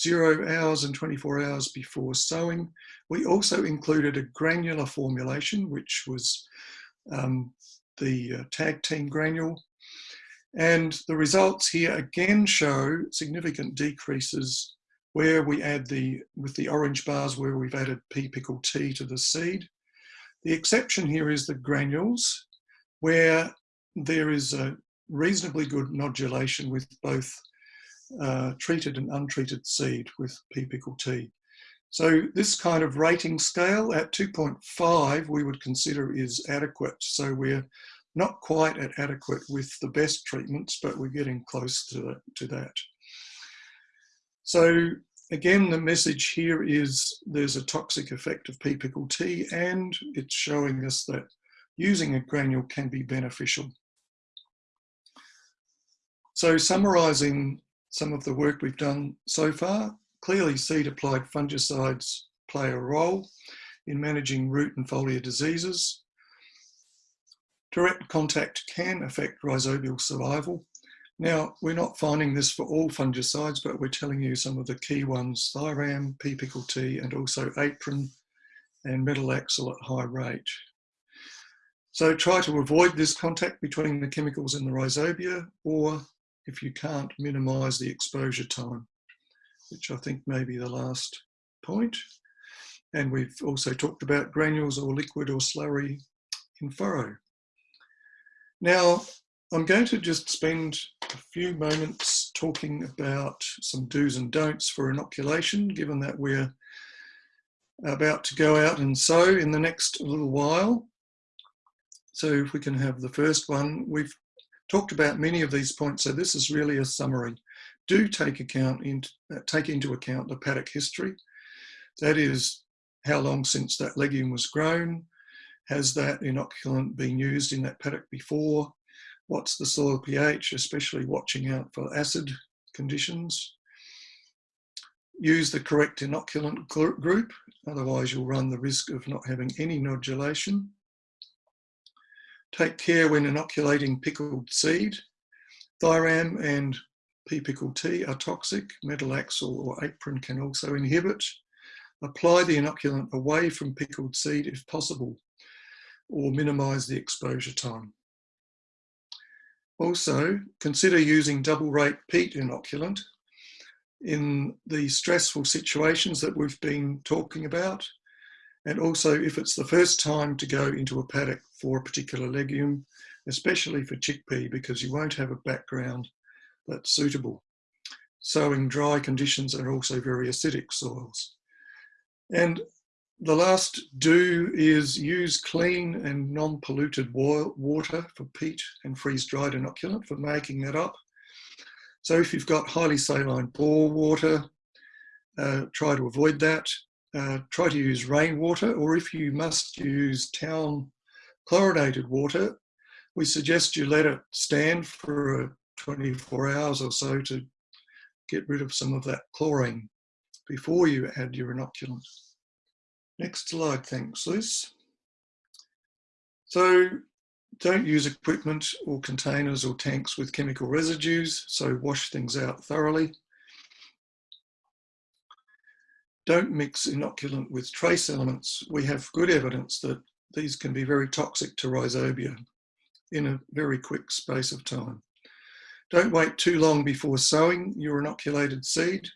zero hours and 24 hours before sowing. We also included a granular formulation, which was um, the uh, tag team granule. And the results here again show significant decreases where we add the, with the orange bars where we've added P-pickle T to the seed. The exception here is the granules, where there is a reasonably good nodulation with both uh, treated and untreated seed with pickle T. So this kind of rating scale at 2.5 we would consider is adequate. So we're not quite at adequate with the best treatments, but we're getting close to, to that. So again, the message here is there's a toxic effect of P-pickle T and it's showing us that using a granule can be beneficial. So summarising some of the work we've done so far, clearly seed applied fungicides play a role in managing root and foliar diseases. Direct contact can affect rhizobial survival. Now, we're not finding this for all fungicides, but we're telling you some of the key ones, Thiram, P-pickle T, and also apron and metalaxyl at high rate. So try to avoid this contact between the chemicals in the rhizobia or if you can't minimize the exposure time, which I think may be the last point. And we've also talked about granules or liquid or slurry in furrow. Now, I'm going to just spend a few moments talking about some do's and don'ts for inoculation, given that we're about to go out and sow in the next little while. So if we can have the first one, we've talked about many of these points, so this is really a summary. Do take account in, uh, take into account the paddock history. That is how long since that legume was grown. Has that inoculant been used in that paddock before? What's the soil pH, especially watching out for acid conditions? Use the correct inoculant group, otherwise you'll run the risk of not having any nodulation. Take care when inoculating pickled seed. Thiram and P-pickle T are toxic. Metal Metalaxyl or apron can also inhibit. Apply the inoculant away from pickled seed if possible, or minimise the exposure time. Also, consider using double rate peat inoculant in the stressful situations that we've been talking about and also if it's the first time to go into a paddock for a particular legume, especially for chickpea, because you won't have a background that's suitable. Sowing dry conditions are also very acidic soils. And the last do is use clean and non-polluted water for peat and freeze-dried inoculant for making that up. So if you've got highly saline bore water, uh, try to avoid that. Uh, try to use rainwater, or if you must use town chlorinated water, we suggest you let it stand for uh, 24 hours or so to get rid of some of that chlorine before you add your inoculant. Next slide, thanks Liz. So don't use equipment or containers or tanks with chemical residues, so wash things out thoroughly. don't mix inoculant with trace elements. We have good evidence that these can be very toxic to rhizobia in a very quick space of time. Don't wait too long before sowing your inoculated seed.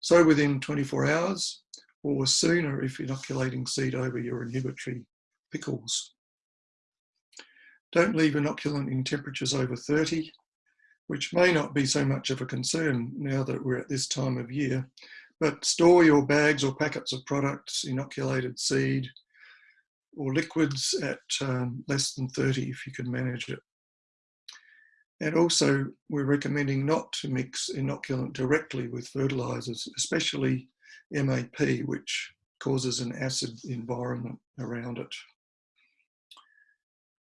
Sow within 24 hours or sooner if inoculating seed over your inhibitory pickles. Don't leave inoculant in temperatures over 30, which may not be so much of a concern now that we're at this time of year, but store your bags or packets of products, inoculated seed, or liquids at um, less than 30 if you can manage it. And also, we're recommending not to mix inoculant directly with fertilisers, especially MAP, which causes an acid environment around it.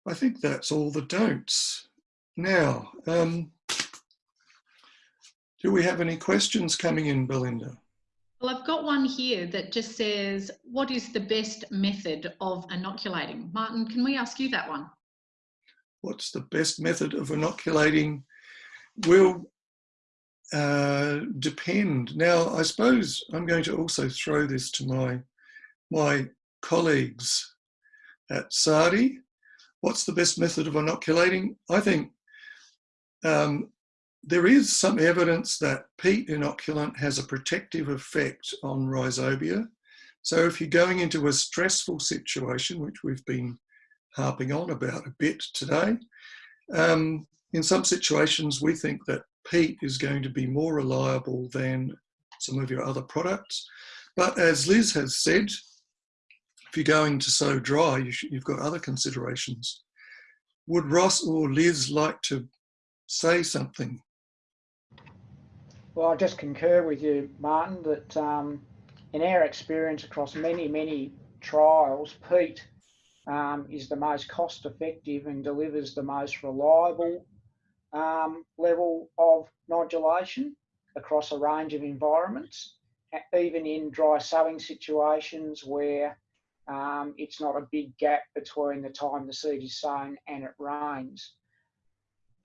I think that's all the don'ts. Now, um, do we have any questions coming in, Belinda? Well, I've got one here that just says, what is the best method of inoculating? Martin, can we ask you that one? What's the best method of inoculating? Will uh, depend. Now, I suppose I'm going to also throw this to my, my colleagues at SARDI. What's the best method of inoculating? I think um, there is some evidence that peat inoculant has a protective effect on rhizobia. So if you're going into a stressful situation, which we've been harping on about a bit today, um, in some situations we think that peat is going to be more reliable than some of your other products. But as Liz has said, if you're going to sow dry, you have got other considerations. Would Ross or Liz like to say something well, I just concur with you, Martin, that um, in our experience across many, many trials, peat um, is the most cost effective and delivers the most reliable um, level of nodulation across a range of environments, even in dry sowing situations where um, it's not a big gap between the time the seed is sown and it rains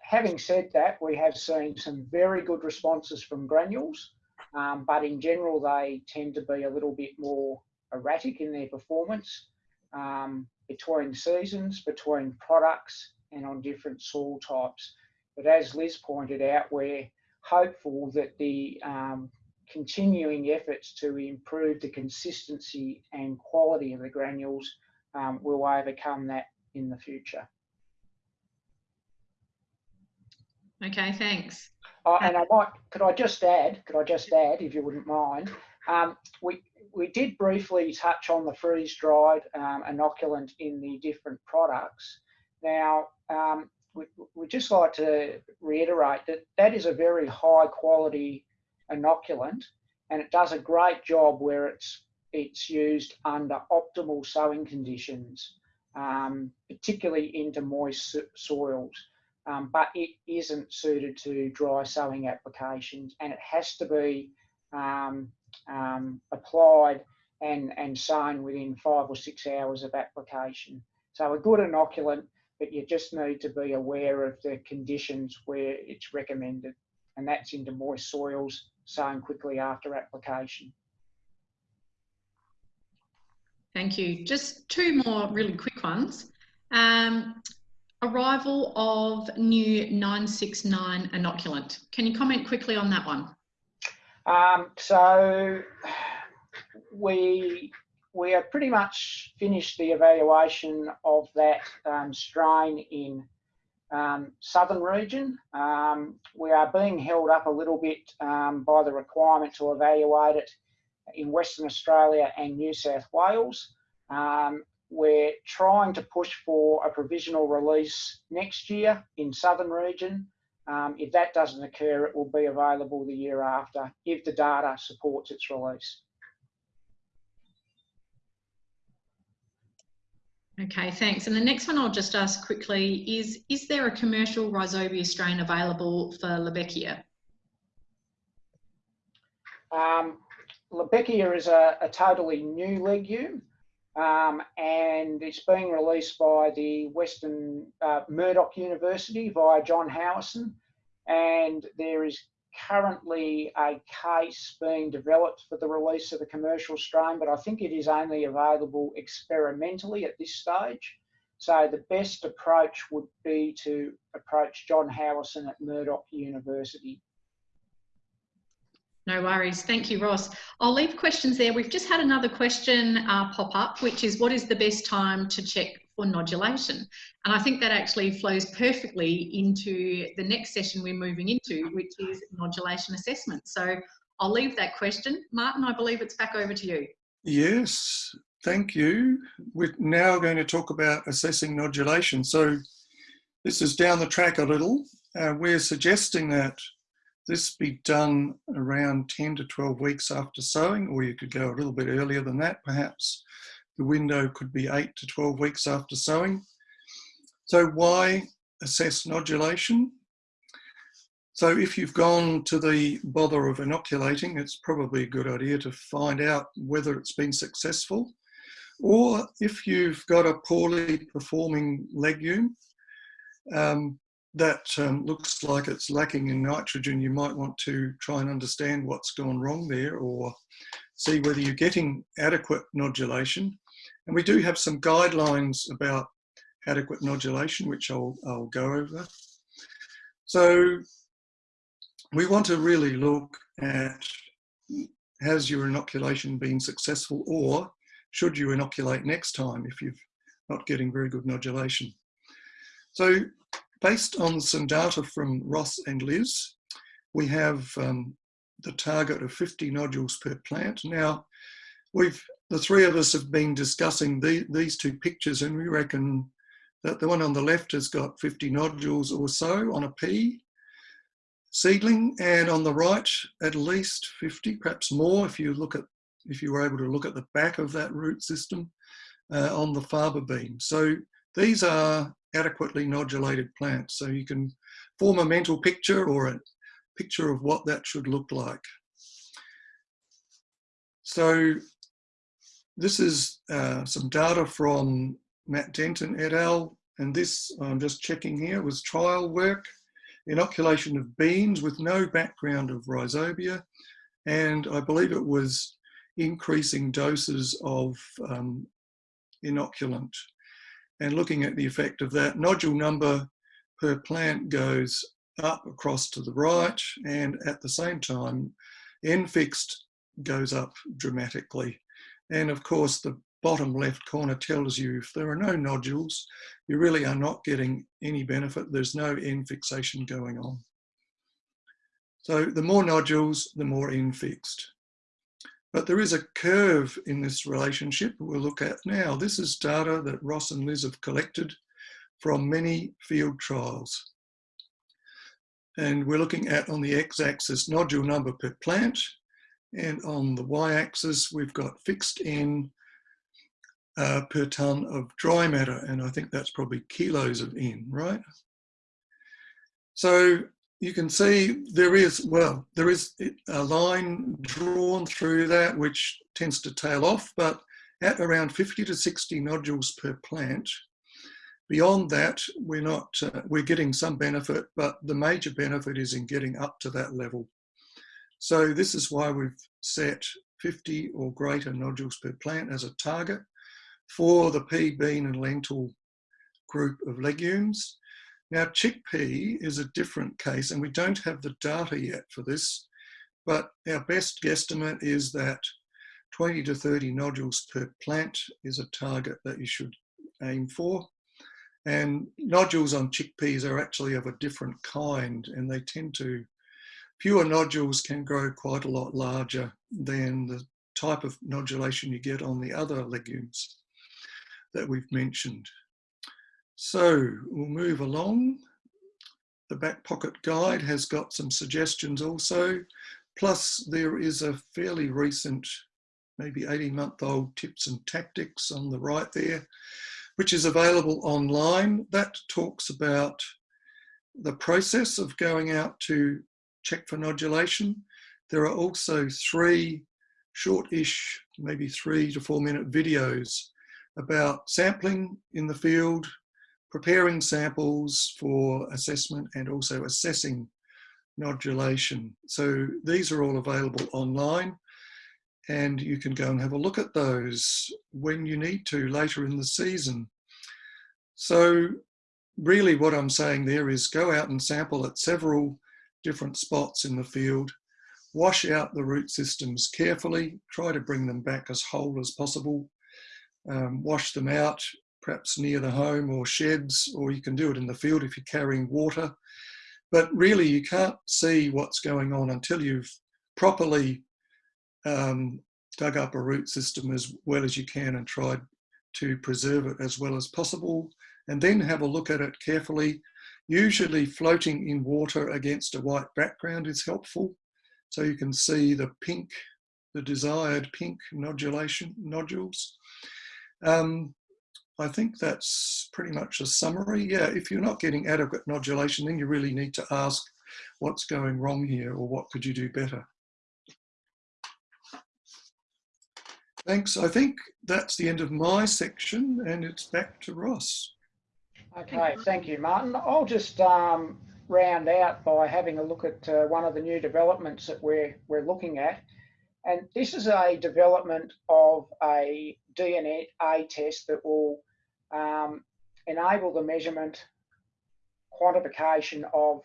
having said that, we have seen some very good responses from granules, um, but in general, they tend to be a little bit more erratic in their performance um, between seasons, between products, and on different soil types. But as Liz pointed out, we're hopeful that the um, continuing efforts to improve the consistency and quality of the granules um, will overcome that in the future. Okay, thanks. Uh, and I might, could I just add, could I just add, if you wouldn't mind, um, we, we did briefly touch on the freeze-dried um, inoculant in the different products. Now, um, we, would just like to reiterate that that is a very high quality inoculant and it does a great job where it's it's used under optimal sowing conditions, um, particularly into moist soils um, but it isn't suited to dry sowing applications and it has to be um, um, applied and, and sown within five or six hours of application. So a good inoculant, but you just need to be aware of the conditions where it's recommended and that's into moist soils, sown quickly after application. Thank you. Just two more really quick ones. Um, Arrival of new 969 inoculant. Can you comment quickly on that one? Um, so we we have pretty much finished the evaluation of that um, strain in um, southern region. Um, we are being held up a little bit um, by the requirement to evaluate it in Western Australia and New South Wales. Um, we're trying to push for a provisional release next year in southern region. Um, if that doesn't occur, it will be available the year after if the data supports its release. Okay, thanks. And the next one I'll just ask quickly is, is there a commercial Rhizobia strain available for Lebbeckia? Um, Lebbeckia is a, a totally new legume. Um, and it's being released by the Western uh, Murdoch University via John Howieson. And there is currently a case being developed for the release of the commercial strain, but I think it is only available experimentally at this stage. So the best approach would be to approach John Howieson at Murdoch University. No worries. Thank you, Ross. I'll leave questions there. We've just had another question uh, pop up, which is what is the best time to check for nodulation? And I think that actually flows perfectly into the next session we're moving into, which is nodulation assessment. So I'll leave that question. Martin, I believe it's back over to you. Yes, thank you. We're now going to talk about assessing nodulation. So this is down the track a little. uh, we're suggesting that this be done around 10 to 12 weeks after sowing, or you could go a little bit earlier than that, perhaps. The window could be 8 to 12 weeks after sowing. So why assess nodulation? So if you've gone to the bother of inoculating, it's probably a good idea to find out whether it's been successful. Or if you've got a poorly performing legume um, that um, looks like it's lacking in nitrogen, you might want to try and understand what's gone wrong there or see whether you're getting adequate nodulation. And we do have some guidelines about adequate nodulation, which I'll, I'll go over. So we want to really look at has your inoculation been successful or should you inoculate next time if you're not getting very good nodulation. So based on some data from Ross and Liz, we have um, the target of 50 nodules per plant. Now, we've the three of us have been discussing the, these two pictures and we reckon that the one on the left has got 50 nodules or so on a pea seedling and on the right at least 50 perhaps more if you look at if you were able to look at the back of that root system uh, on the faba bean so these are adequately nodulated plants so you can form a mental picture or a picture of what that should look like. So this is uh, some data from Matt Denton et al. And this I'm just checking here was trial work inoculation of beans with no background of rhizobia. And I believe it was increasing doses of um, inoculant and looking at the effect of that. Nodule number per plant goes up across to the right and at the same time N fixed goes up dramatically. And of course the bottom left corner tells you if there are no nodules, you really are not getting any benefit. There's no N fixation going on. So the more nodules, the more N fixed. But there is a curve in this relationship we'll look at now. This is data that Ross and Liz have collected from many field trials. And we're looking at on the x-axis nodule number per plant, and on the y-axis we've got fixed N uh, per ton of dry matter. And I think that's probably kilos of N, right? So you can see there is, well, there is a line drawn through that which tends to tail off, but at around 50 to 60 nodules per plant, beyond that, we're not, uh, we're getting some benefit, but the major benefit is in getting up to that level. So this is why we've set 50 or greater nodules per plant as a target for the pea, bean and lentil group of legumes. Now chickpea is a different case and we don't have the data yet for this, but our best guesstimate is that 20 to 30 nodules per plant is a target that you should aim for. And nodules on chickpeas are actually of a different kind and they tend to, fewer nodules can grow quite a lot larger than the type of nodulation you get on the other legumes that we've mentioned. So we'll move along. The back pocket guide has got some suggestions also. Plus there is a fairly recent, maybe 18 month old tips and tactics on the right there, which is available online. That talks about the process of going out to check for nodulation. There are also three short-ish, maybe three to four minute videos about sampling in the field, preparing samples for assessment and also assessing nodulation. So these are all available online and you can go and have a look at those when you need to later in the season. So really what I'm saying there is go out and sample at several different spots in the field, wash out the root systems carefully, try to bring them back as whole as possible, um, wash them out, perhaps near the home or sheds, or you can do it in the field if you're carrying water. But really, you can't see what's going on until you've properly um, dug up a root system as well as you can and tried to preserve it as well as possible. And then have a look at it carefully. Usually floating in water against a white background is helpful. So you can see the pink, the desired pink nodulation nodules. Um, I think that's pretty much a summary. Yeah, if you're not getting adequate nodulation, then you really need to ask what's going wrong here or what could you do better. Thanks. I think that's the end of my section and it's back to Ross. Okay, thank you, Martin. I'll just um, round out by having a look at uh, one of the new developments that we're, we're looking at. And this is a development of a DNA test that will um, enable the measurement, quantification of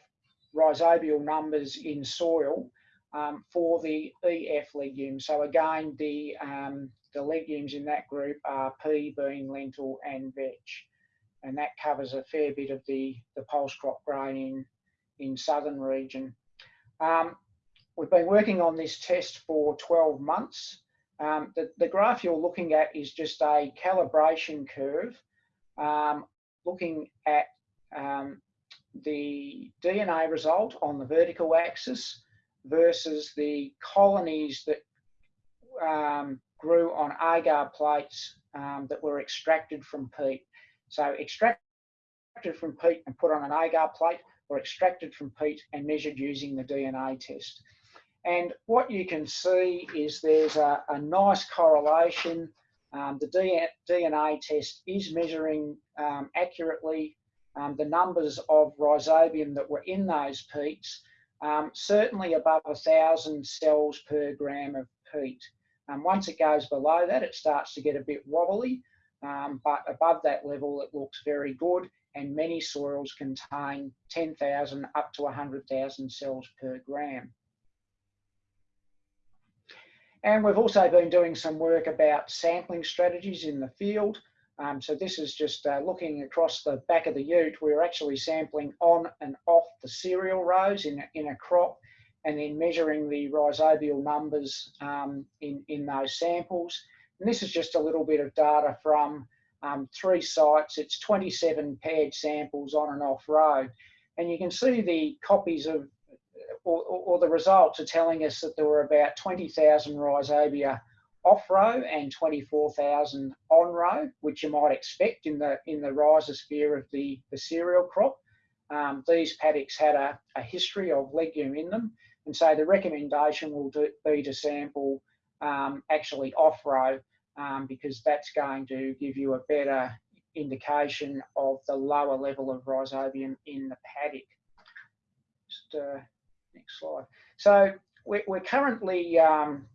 rhizobial numbers in soil um, for the EF legumes. So again, the, um, the legumes in that group are pea, bean, lentil and vetch. And that covers a fair bit of the, the pulse crop grain in, in southern region. Um, we've been working on this test for 12 months. Um, the, the graph you're looking at is just a calibration curve um, looking at um, the DNA result on the vertical axis versus the colonies that um, grew on agar plates um, that were extracted from peat. So extracted from peat and put on an agar plate or extracted from peat and measured using the DNA test. And what you can see is there's a, a nice correlation. Um, the DNA test is measuring um, accurately um, the numbers of rhizobium that were in those peats um, certainly above thousand cells per gram of peat. Um, once it goes below that, it starts to get a bit wobbly, um, but above that level, it looks very good. And many soils contain 10,000 up to 100,000 cells per gram. And we've also been doing some work about sampling strategies in the field. Um, so this is just uh, looking across the back of the ute. We're actually sampling on and off the cereal rows in, in a crop and then measuring the rhizobial numbers um, in, in those samples. And this is just a little bit of data from um, three sites. It's 27 paired samples on and off row. And you can see the copies of, or, or the results are telling us that there were about 20,000 rhizobia off row and 24,000 on row, which you might expect in the in the rhizosphere of the, the cereal crop. Um, these paddocks had a, a, history of legume in them, and so the recommendation will do, be to sample um, actually off row um, because that's going to give you a better indication of the lower level of rhizobium in the paddock. Just uh, next slide. So we're, we're currently um,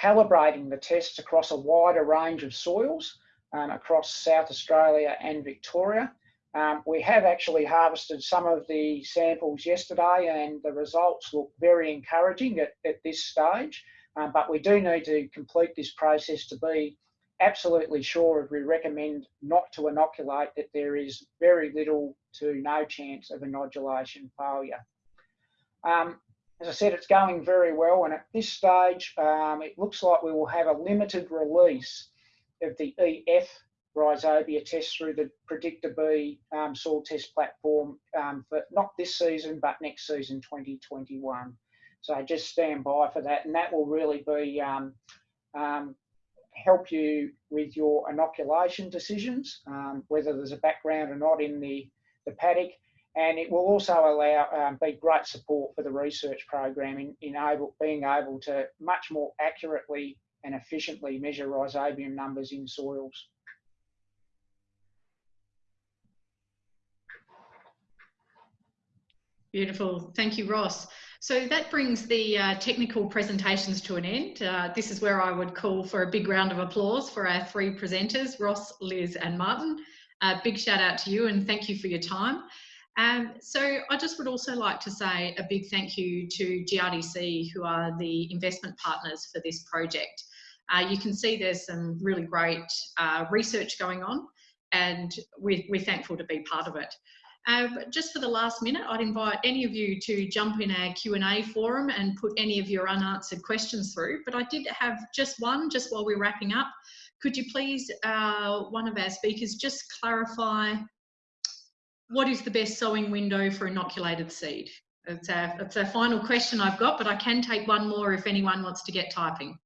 calibrating the tests across a wider range of soils um, across South Australia and Victoria. Um, we have actually harvested some of the samples yesterday and the results look very encouraging at, at this stage, um, but we do need to complete this process to be absolutely sure if we recommend not to inoculate that there is very little to no chance of inodulation failure. Um, as I said, it's going very well, and at this stage, um, it looks like we will have a limited release of the EF rhizobia test through the PREDICTA B um, soil test platform um, for not this season, but next season, 2021. So just stand by for that, and that will really be um, um, help you with your inoculation decisions, um, whether there's a background or not in the, the paddock, and it will also allow um, be great support for the research program in, in able, being able to much more accurately and efficiently measure rhizobium numbers in soils. Beautiful. Thank you, Ross. So that brings the uh, technical presentations to an end. Uh, this is where I would call for a big round of applause for our three presenters, Ross, Liz and Martin. A big shout out to you and thank you for your time. Um, so I just would also like to say a big thank you to GRDC, who are the investment partners for this project. Uh, you can see there's some really great uh, research going on and we're, we're, thankful to be part of it. Uh, just for the last minute, I'd invite any of you to jump in our Q&A forum and put any of your unanswered questions through. But I did have just one, just while we're wrapping up. Could you please, uh, one of our speakers, just clarify what is the best sowing window for inoculated seed? It's a, it's a final question I've got, but I can take one more if anyone wants to get typing.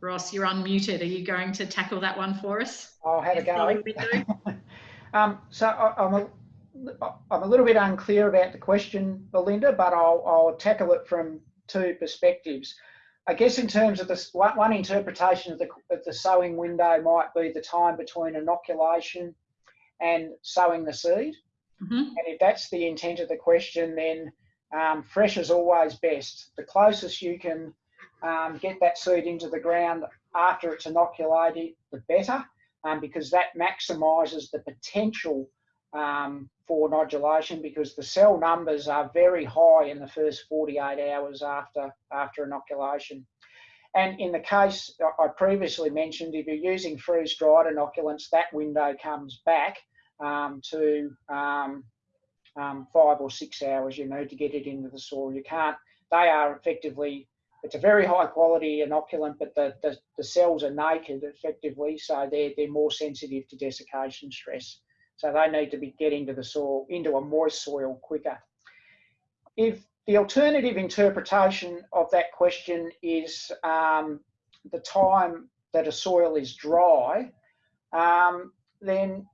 Ross, you're unmuted. Are you going to tackle that one for us? I'll have a go. um, so I, am a, I'm a little bit unclear about the question, Belinda, but I'll, I'll tackle it from two perspectives. I guess in terms of this, one, one interpretation of the, of the sowing window might be the time between inoculation and sowing the seed. Mm -hmm. And if that's the intent of the question, then um, fresh is always best. The closest you can um, get that seed into the ground after it's inoculated, the better, um, because that maximises the potential um, for nodulation because the cell numbers are very high in the first 48 hours after, after inoculation. And in the case I previously mentioned, if you're using freeze-dried inoculants, that window comes back um, to um, um, five or six hours you need to get it into the soil. You can't, they are effectively it's a very high quality inoculant, but the, the, the, cells are naked effectively, so they're, they're more sensitive to desiccation stress. So they need to be getting to the soil, into a moist soil quicker. If the alternative interpretation of that question is um, the time that a soil is dry, um, then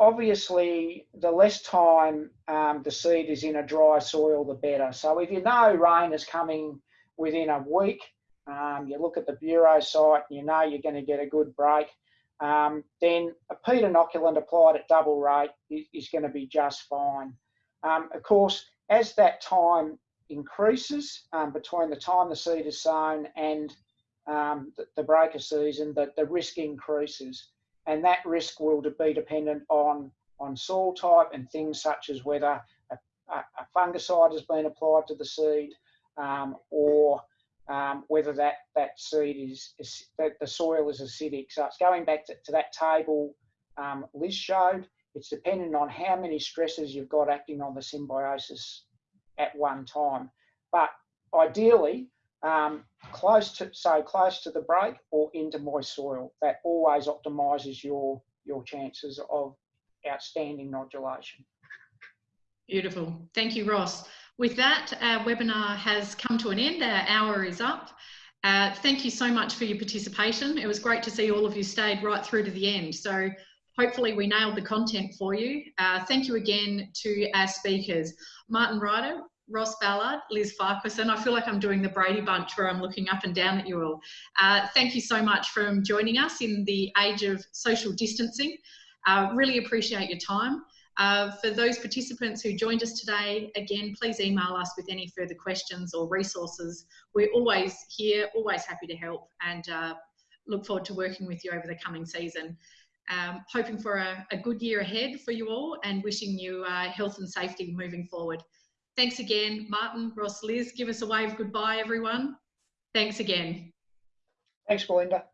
obviously the less time um, the seed is in a dry soil, the better. So if you know rain is coming within a week, um, you look at the Bureau site, and you know you're going to get a good break, um, then a peat inoculant applied at double rate is, is going to be just fine. Um, of course, as that time increases um, between the time the seed is sown and um, the, the break of season, the, the risk increases and that risk will be dependent on, on soil type and things such as whether a, a fungicide has been applied to the seed um, or um, whether that, that seed is, is, that the soil is acidic. So it's going back to, to that table um, Liz showed. It's dependent on how many stresses you've got acting on the symbiosis at one time. But ideally, um, close to so close to the break or into moist soil. That always optimises your your chances of outstanding nodulation. Beautiful. Thank you, Ross. With that, our webinar has come to an end. Our hour is up. Uh, thank you so much for your participation. It was great to see all of you stayed right through to the end. So hopefully we nailed the content for you. Uh, thank you again to our speakers. Maarten Ryder, Ross Ballard, Liz Farquharson. I feel like I'm doing the Brady Bunch where I'm looking up and down at you all. Uh, thank you so much for joining us in the age of social distancing. Uh, really appreciate your time. Uh, for those participants who joined us today, again, please email us with any further questions or resources. We're always here, always happy to help and uh, look forward to working with you over the coming season. Um, hoping for a, a, good year ahead for you all and wishing you uh, health and safety moving forward. Thanks again, Maarten, Ross, Liz. Give us a wave goodbye, everyone. Thanks again. Thanks, Belinda.